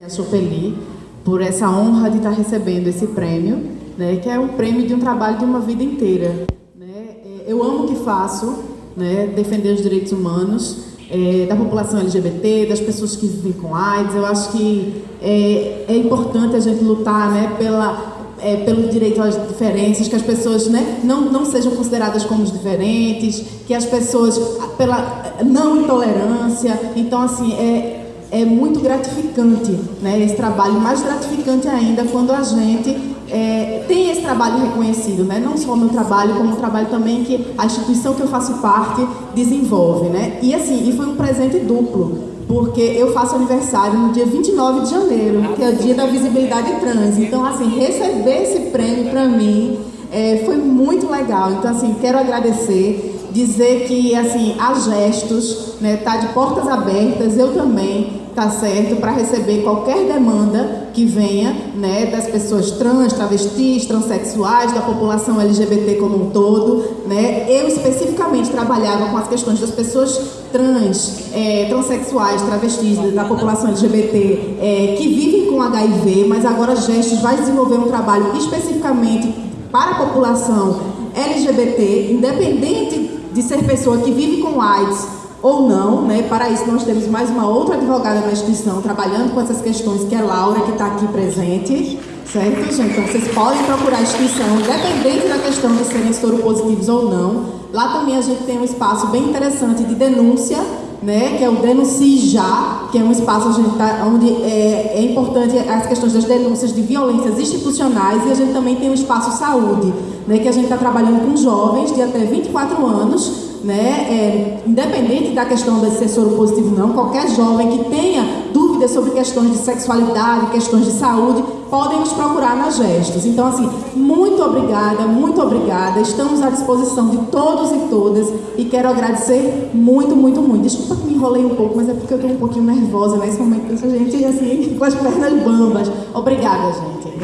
a Chopeli por essa honra de estar recebendo esse prêmio, né, que é um prêmio de um trabalho de uma vida inteira. Né? É, eu amo o que faço, né, defender os direitos humanos é, da população LGBT, das pessoas que vivem com AIDS. Eu acho que é, é importante a gente lutar né, pela, é, pelo direito às diferenças, que as pessoas né, não, não sejam consideradas como diferentes, que as pessoas, pela não intolerância. Então, assim, é, é muito gratificante, né? Esse trabalho, mais gratificante ainda quando a gente é, tem esse trabalho reconhecido, né? Não só o meu trabalho, como o trabalho também que a instituição que eu faço parte desenvolve, né? E assim, e foi um presente duplo, porque eu faço aniversário no dia 29 de janeiro, que é o dia da visibilidade trans. Então, assim, receber esse prêmio para mim é, foi muito legal. Então, assim, quero agradecer dizer que assim há gestos, né, tá de portas abertas, eu também, tá certo, para receber qualquer demanda que venha, né, das pessoas trans, travestis, transexuais, da população LGBT como um todo, né. Eu especificamente trabalhava com as questões das pessoas trans, é, transexuais, travestis, da população LGBT é, que vivem com HIV, mas agora Gestos vai desenvolver um trabalho especificamente para a população LGBT, independente de ser pessoa que vive com AIDS ou não, né? Para isso nós temos mais uma outra advogada na instituição trabalhando com essas questões, que é Laura, que está aqui presente, certo, gente? Então vocês podem procurar a instituição, independente da questão de serem soro positivos ou não. Lá também a gente tem um espaço bem interessante de denúncia, né? Que é o Denuncie Já, que é um espaço tá, onde é, é importante as questões das denúncias de violências institucionais e a gente também tem o espaço saúde, né, que a gente está trabalhando com jovens de até 24 anos, né, é, independente da questão de ser soro positivo não, qualquer jovem que tenha dúvidas sobre questões de sexualidade, questões de saúde, podem nos procurar nas gestos. Então, assim, muito obrigada, muito obrigada. Estamos à disposição de todos e todas e quero agradecer muito, muito, muito. Desculpa que me enrolei um pouco, mas é porque eu estou um pouquinho nervosa nesse momento, a gente, assim, com as pernas bambas. Obrigada, gente.